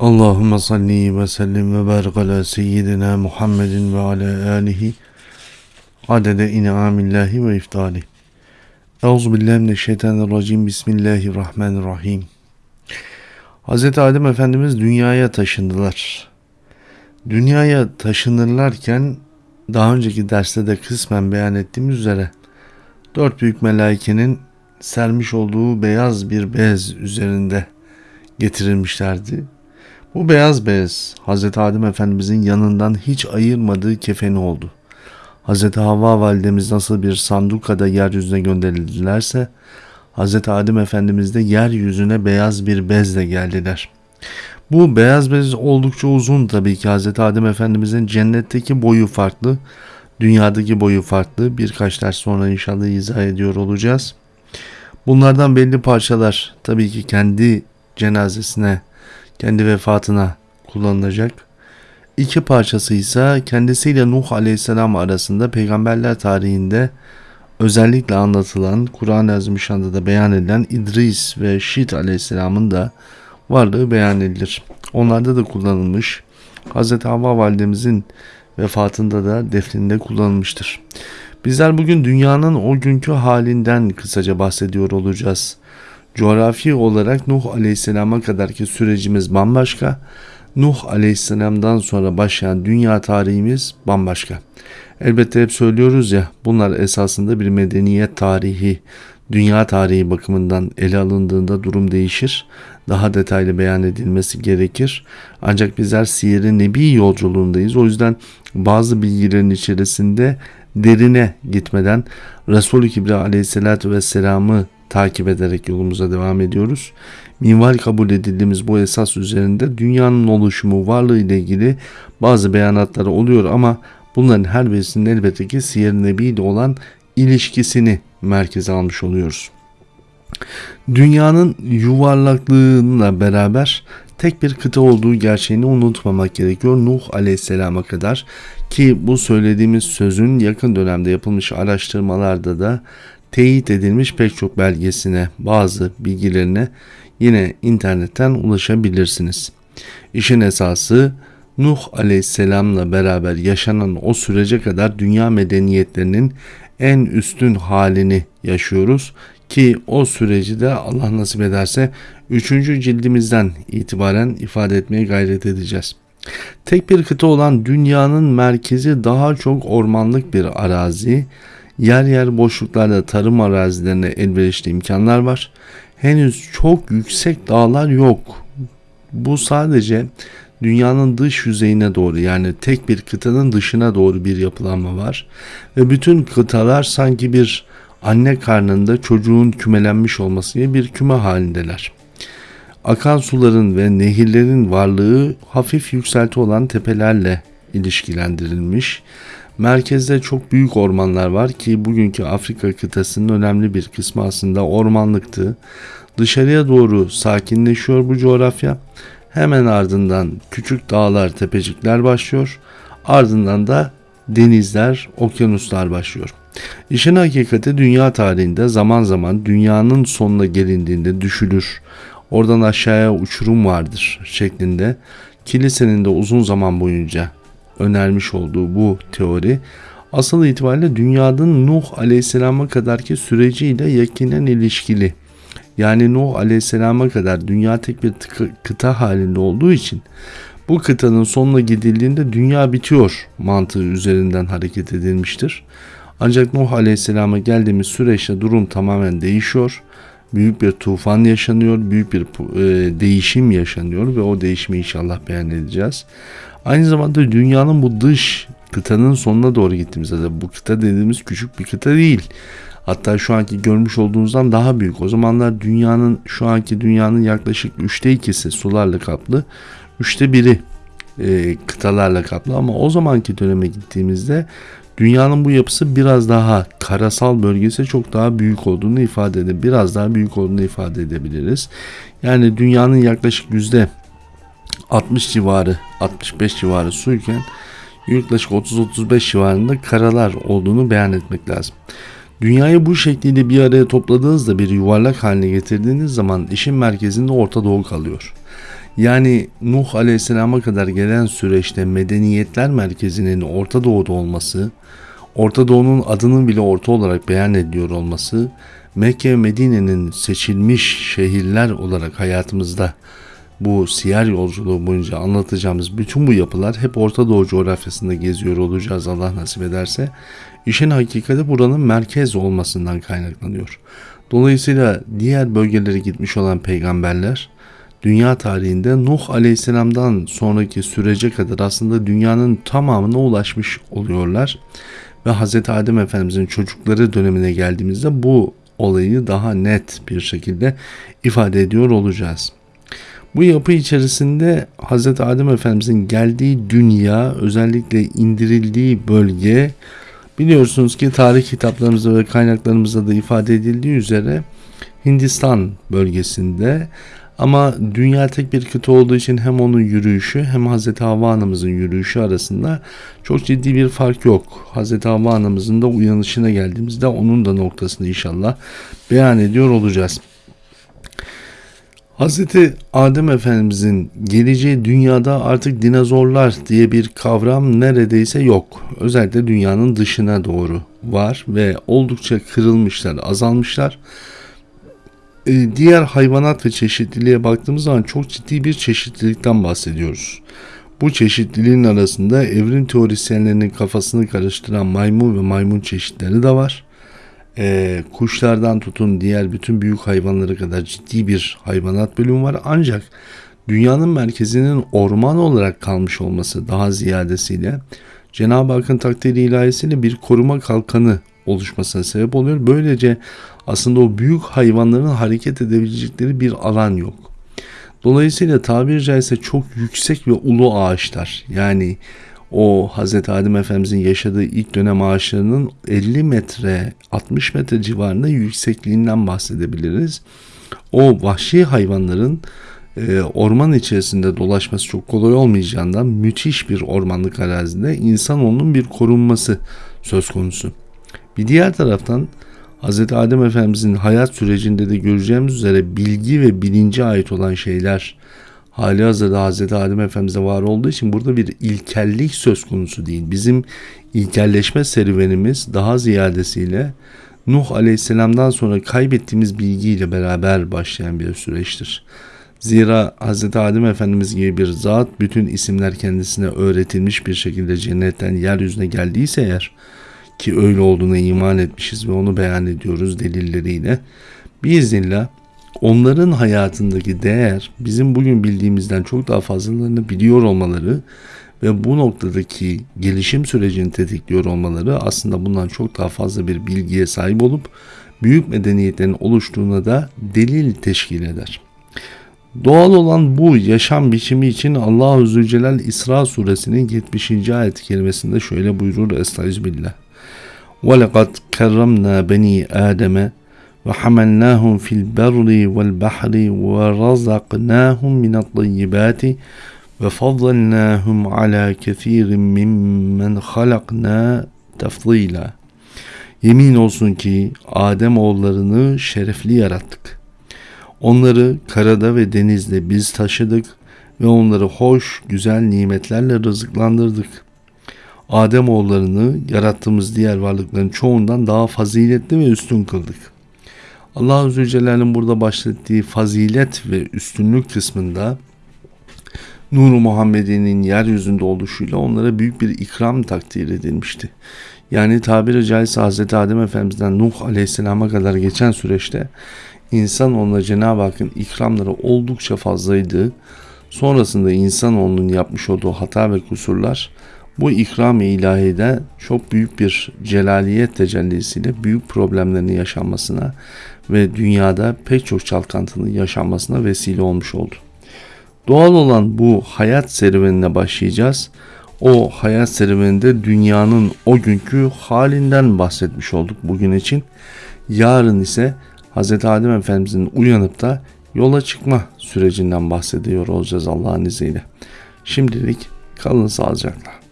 Allahümme salli ve sellim ve barik ala seyyidina Muhammedin ve ala alihi adede in'amillahi ve iftali. Euzu billahi mineşşeytanirracim. Bismillahirrahmanirrahim. Hz. Adem Efendimiz dünyaya taşındılar. Dünyaya taşınırlarken daha önceki derste de kısmen beyan ettiğimiz üzere dört büyük melaikenin sermiş olduğu beyaz bir bez üzerinde getirilmişlerdi. Bu beyaz bez Hz. Adem Efendimizin yanından hiç ayırmadığı kefeni oldu. Hz. Havva validemiz nasıl bir sandukada yeryüzüne gönderildilerse Hz. Adem Efendimiz de yeryüzüne beyaz bir bezle geldiler. Bu beyaz bez oldukça uzun tabii ki Hz. Adem Efendimizin cennetteki boyu farklı, dünyadaki boyu farklı. Birkaç ders sonra inşallah izah ediyor olacağız. Bunlardan belli parçalar tabii ki kendi cenazesine kendi vefatına kullanılacak. İki parçası ise kendisiyle Nuh Aleyhisselam arasında peygamberler tarihinde özellikle anlatılan Kur'an-ı Azimüşşan'da da beyan edilen İdris ve Şit Aleyhisselam'ın da varlığı beyan edilir. Onlarda da kullanılmış. Hz. Havva validemizin vefatında da defninde kullanılmıştır. Bizler bugün dünyanın o günkü halinden kısaca bahsediyor olacağız. Coğrafi olarak Nuh Aleyhisselam'a kadarki sürecimiz bambaşka. Nuh Aleyhisselam'dan sonra başlayan dünya tarihimiz bambaşka. Elbette hep söylüyoruz ya bunlar esasında bir medeniyet tarihi, dünya tarihi bakımından ele alındığında durum değişir. Daha detaylı beyan edilmesi gerekir. Ancak bizler siyer nebi yolculuğundayız. O yüzden bazı bilgilerin içerisinde derine gitmeden Resulü Kibra aleyhissalatü vesselam'ı takip ederek yolumuza devam ediyoruz. Minval kabul edildiğimiz bu esas üzerinde dünyanın oluşumu, varlığı ile ilgili bazı beyanatları oluyor ama bunların her birisinin elbette ki Siyer Nebi ile olan ilişkisini merkeze almış oluyoruz. Dünyanın yuvarlaklığıyla beraber tek bir kıta olduğu gerçeğini unutmamak gerekiyor Nuh Aleyhisselam'a kadar ki bu söylediğimiz sözün yakın dönemde yapılmış araştırmalarda da teyit edilmiş pek çok belgesine, bazı bilgilerine yine internetten ulaşabilirsiniz. İşin esası Nuh aleyhisselamla beraber yaşanan o sürece kadar dünya medeniyetlerinin en üstün halini yaşıyoruz ki o süreci de Allah nasip ederse 3. cildimizden itibaren ifade etmeye gayret edeceğiz. Tek bir kıta olan dünyanın merkezi daha çok ormanlık bir arazi, yer yer boşluklarda tarım arazilerine elverişli imkanlar var. Henüz çok yüksek dağlar yok. Bu sadece dünyanın dış yüzeyine doğru yani tek bir kıtanın dışına doğru bir yapılanma var. Ve bütün kıtalar sanki bir anne karnında çocuğun kümelenmiş olması gibi bir küme halindeler. Akan suların ve nehirlerin varlığı hafif yükselti olan tepelerle ilişkilendirilmiş Merkezde çok büyük ormanlar var ki bugünkü Afrika kıtasının önemli bir kısmı aslında ormanlıktı. Dışarıya doğru sakinleşiyor bu coğrafya. Hemen ardından küçük dağlar, tepecikler başlıyor. Ardından da denizler, okyanuslar başlıyor. İşin hakikati dünya tarihinde zaman zaman dünyanın sonuna gelindiğinde düşülür. Oradan aşağıya uçurum vardır şeklinde kilisenin de uzun zaman boyunca önermiş olduğu bu teori asıl itibariyle dünyanın Nuh Aleyhisselam'a kadarki süreciyle yakinen ilişkili. Yani Nuh Aleyhisselam'a kadar dünya tek bir kıta halinde olduğu için bu kıtanın sonuna gidildiğinde dünya bitiyor mantığı üzerinden hareket edilmiştir. Ancak Nuh Aleyhisselam'a geldiğimiz süreçte durum tamamen değişiyor. Büyük bir tufan yaşanıyor, büyük bir e, değişim yaşanıyor ve o değişimi inşallah beyan edeceğiz. Aynı zamanda dünyanın bu dış kıtanın sonuna doğru gittiğimizde de bu kıta dediğimiz küçük bir kıta değil. Hatta şu anki görmüş olduğunuzdan daha büyük. O zamanlar dünyanın şu anki dünyanın yaklaşık üçte ikisi sularla kaplı. Üçte biri e, kıtalarla kaplı ama o zamanki döneme gittiğimizde dünyanın bu yapısı biraz daha karasal bölgesi çok daha büyük olduğunu ifade edebiliriz. Biraz daha büyük olduğunu ifade edebiliriz. Yani dünyanın yaklaşık yüzde 60 civarı 65 civarı suyken yaklaşık 30-35 civarında karalar olduğunu beyan etmek lazım. Dünyayı bu şekliyle bir araya topladığınızda bir yuvarlak haline getirdiğiniz zaman işin merkezinde Orta Doğu kalıyor. Yani Nuh Aleyhisselam'a kadar gelen süreçte medeniyetler merkezinin Orta Doğu'da olması, Orta Doğu'nun adının bile orta olarak beyan ediliyor olması, Mekke ve Medine'nin seçilmiş şehirler olarak hayatımızda bu siyer yolculuğu boyunca anlatacağımız bütün bu yapılar hep Orta Doğu coğrafyasında geziyor olacağız Allah nasip ederse. İşin hakikati buranın merkez olmasından kaynaklanıyor. Dolayısıyla diğer bölgelere gitmiş olan peygamberler dünya tarihinde Nuh Aleyhisselam'dan sonraki sürece kadar aslında dünyanın tamamına ulaşmış oluyorlar. Ve Hz. Adem Efendimizin çocukları dönemine geldiğimizde bu olayı daha net bir şekilde ifade ediyor olacağız. Bu yapı içerisinde Hz. Adem Efendimizin geldiği dünya özellikle indirildiği bölge biliyorsunuz ki tarih kitaplarımızda ve kaynaklarımızda da ifade edildiği üzere Hindistan bölgesinde ama dünya tek bir kıta olduğu için hem onun yürüyüşü hem Hz. Havva anamızın yürüyüşü arasında çok ciddi bir fark yok. Hz. Havva anamızın da uyanışına geldiğimizde onun da noktasını inşallah beyan ediyor olacağız. Hz. Adem Efendimizin geleceği dünyada artık dinozorlar diye bir kavram neredeyse yok. Özellikle dünyanın dışına doğru var ve oldukça kırılmışlar, azalmışlar. Ee, diğer hayvanat ve çeşitliliğe baktığımız zaman çok ciddi bir çeşitlilikten bahsediyoruz. Bu çeşitliliğin arasında evrim teorisyenlerinin kafasını karıştıran maymun ve maymun çeşitleri de var. Ee, kuşlardan tutun diğer bütün büyük hayvanlara kadar ciddi bir hayvanat bölümü var. Ancak dünyanın merkezinin orman olarak kalmış olması daha ziyadesiyle Cenab-ı Hakk'ın takdiri ilahisiyle bir koruma kalkanı oluşmasına sebep oluyor. Böylece aslında o büyük hayvanların hareket edebilecekleri bir alan yok. Dolayısıyla tabiri caizse çok yüksek ve ulu ağaçlar yani o Hz. Adem Efendimizin yaşadığı ilk dönem ağaçlarının 50 metre 60 metre civarında yüksekliğinden bahsedebiliriz. O vahşi hayvanların e, orman içerisinde dolaşması çok kolay olmayacağından müthiş bir ormanlık arazide insanoğlunun bir korunması söz konusu. Bir diğer taraftan Hz. Adem Efendimizin hayat sürecinde de göreceğimiz üzere bilgi ve bilince ait olan şeyler hali hazırda Hz. Adem Efendimiz'e var olduğu için burada bir ilkellik söz konusu değil. Bizim ilkelleşme serüvenimiz daha ziyadesiyle Nuh Aleyhisselam'dan sonra kaybettiğimiz bilgiyle beraber başlayan bir süreçtir. Zira Hz. Adem Efendimiz gibi bir zat bütün isimler kendisine öğretilmiş bir şekilde cennetten yeryüzüne geldiyse eğer ki öyle olduğuna iman etmişiz ve onu beyan ediyoruz delilleriyle. Biiznillah onların hayatındaki değer bizim bugün bildiğimizden çok daha fazlalarını biliyor olmaları ve bu noktadaki gelişim sürecini tetikliyor olmaları aslında bundan çok daha fazla bir bilgiye sahip olup büyük medeniyetlerin oluştuğuna da delil teşkil eder. Doğal olan bu yaşam biçimi için Allah-u Zülcelal İsra suresinin 70. ayet kelimesinde şöyle buyurur Estağfirullah. وَلَقَدْ كَرَّمْنَا بَنِي آدَمَ وحملناهم في البر والبحر ورزقناهم من الطيبات وفضلناهم على كثير ممن خلقنا tefzila. Yemin olsun ki Adem oğullarını şerefli yarattık. Onları karada ve denizde biz taşıdık ve onları hoş, güzel nimetlerle rızıklandırdık. Adem oğullarını yarattığımız diğer varlıkların çoğundan daha faziletli ve üstün kıldık. Allah Azze Celle'nin burada bahsettiği fazilet ve üstünlük kısmında Nur-u Muhammedi'nin yeryüzünde oluşuyla onlara büyük bir ikram takdir edilmişti. Yani tabiri caizse Hz. Adem Efendimiz'den Nuh Aleyhisselam'a kadar geçen süreçte insan onunla Cenab-ı Hakk'ın ikramları oldukça fazlaydı. Sonrasında insan onun yapmış olduğu hata ve kusurlar bu ikram-ı ilahide çok büyük bir celaliyet tecellisiyle büyük problemlerini yaşanmasına ve dünyada pek çok çalkantının yaşanmasına vesile olmuş oldu. Doğal olan bu hayat serüvenine başlayacağız. O hayat serüveninde dünyanın o günkü halinden bahsetmiş olduk bugün için. Yarın ise Hz. Adem Efendimizin uyanıp da yola çıkma sürecinden bahsediyor olacağız Allah'ın izniyle. Şimdilik kalın sağlıcakla.